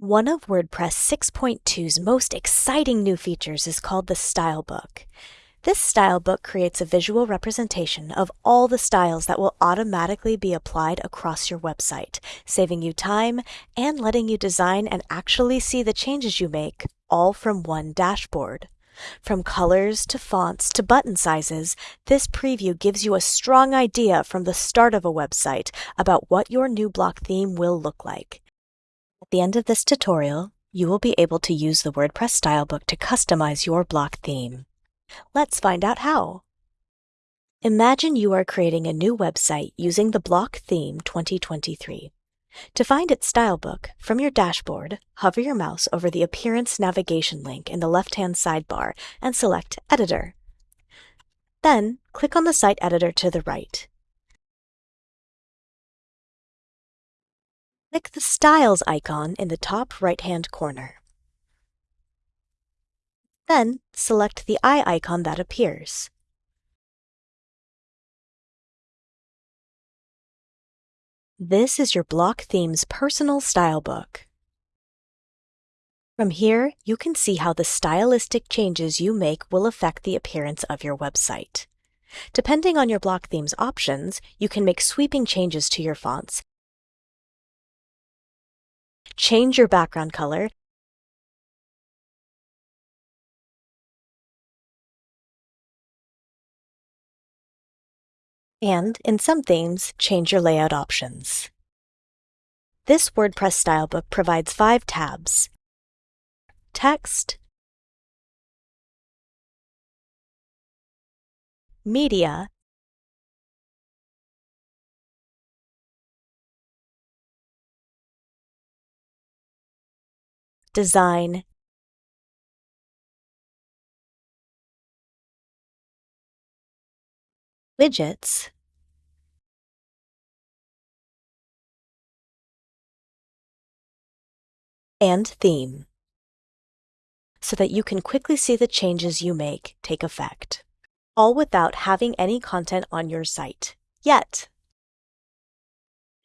One of WordPress 6.2's most exciting new features is called the Style Book. This style book creates a visual representation of all the styles that will automatically be applied across your website, saving you time and letting you design and actually see the changes you make all from one dashboard. From colors to fonts to button sizes, this preview gives you a strong idea from the start of a website about what your new block theme will look like. At the end of this tutorial, you will be able to use the WordPress Stylebook to customize your block theme. Let's find out how. Imagine you are creating a new website using the Block Theme 2023. To find its stylebook, from your dashboard, hover your mouse over the Appearance navigation link in the left-hand sidebar and select Editor. Then, click on the site editor to the right. Click the Styles icon in the top right-hand corner. Then, select the eye icon that appears. This is your Block Theme's personal style book. From here, you can see how the stylistic changes you make will affect the appearance of your website. Depending on your Block Theme's options, you can make sweeping changes to your fonts change your background color, and, in some themes, change your layout options. This WordPress stylebook provides five tabs. Text, Media, design, widgets, and theme, so that you can quickly see the changes you make take effect, all without having any content on your site, yet.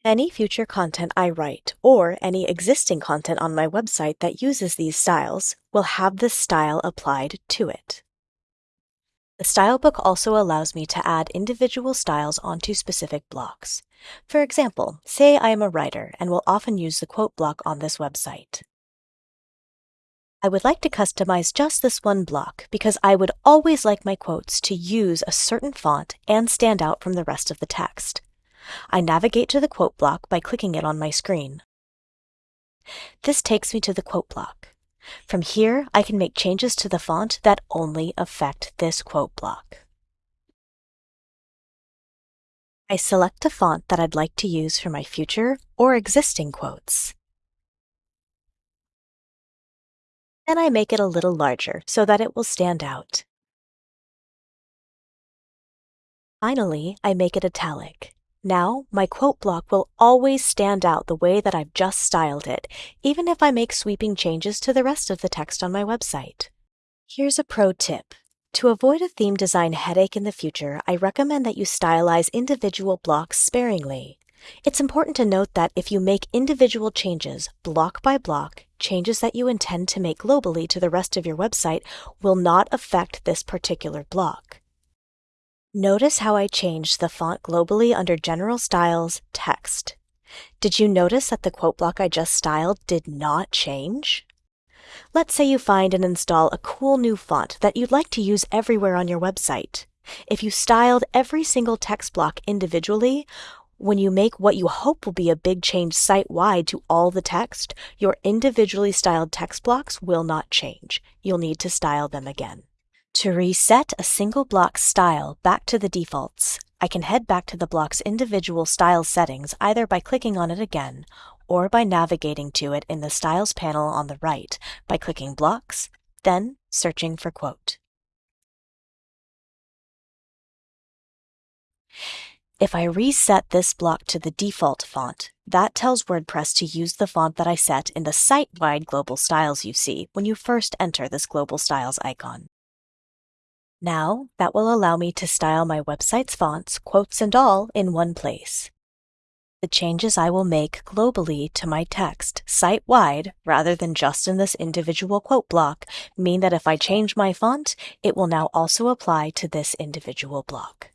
Any future content I write, or any existing content on my website that uses these styles, will have this style applied to it. The Stylebook also allows me to add individual styles onto specific blocks. For example, say I am a writer and will often use the quote block on this website. I would like to customize just this one block because I would always like my quotes to use a certain font and stand out from the rest of the text. I navigate to the quote block by clicking it on my screen. This takes me to the quote block. From here, I can make changes to the font that only affect this quote block. I select a font that I'd like to use for my future or existing quotes. Then I make it a little larger so that it will stand out. Finally, I make it italic. Now, my quote block will always stand out the way that I've just styled it, even if I make sweeping changes to the rest of the text on my website. Here's a pro tip. To avoid a theme design headache in the future, I recommend that you stylize individual blocks sparingly. It's important to note that if you make individual changes, block by block, changes that you intend to make globally to the rest of your website will not affect this particular block. Notice how I changed the font globally under General Styles Text. Did you notice that the quote block I just styled did not change? Let's say you find and install a cool new font that you'd like to use everywhere on your website. If you styled every single text block individually, when you make what you hope will be a big change site-wide to all the text, your individually styled text blocks will not change. You'll need to style them again. To reset a single block's style back to the defaults, I can head back to the block's individual style settings either by clicking on it again or by navigating to it in the Styles panel on the right by clicking Blocks, then searching for Quote. If I reset this block to the default font, that tells WordPress to use the font that I set in the site-wide global styles you see when you first enter this global styles icon. Now, that will allow me to style my website's fonts, quotes and all, in one place. The changes I will make globally to my text site-wide rather than just in this individual quote block mean that if I change my font, it will now also apply to this individual block.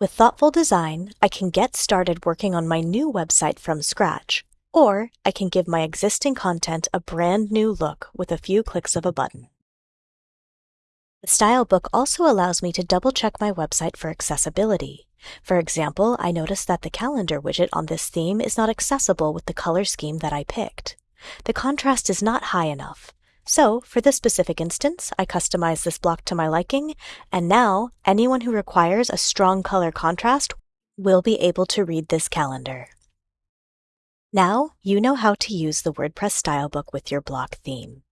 With thoughtful design, I can get started working on my new website from scratch, or I can give my existing content a brand new look with a few clicks of a button. The Style Book also allows me to double check my website for accessibility. For example, I noticed that the calendar widget on this theme is not accessible with the color scheme that I picked. The contrast is not high enough, so for this specific instance, I customized this block to my liking, and now anyone who requires a strong color contrast will be able to read this calendar. Now you know how to use the WordPress style book with your block theme.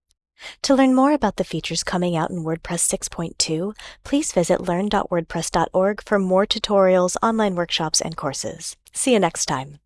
To learn more about the features coming out in WordPress 6.2, please visit learn.wordpress.org for more tutorials, online workshops, and courses. See you next time.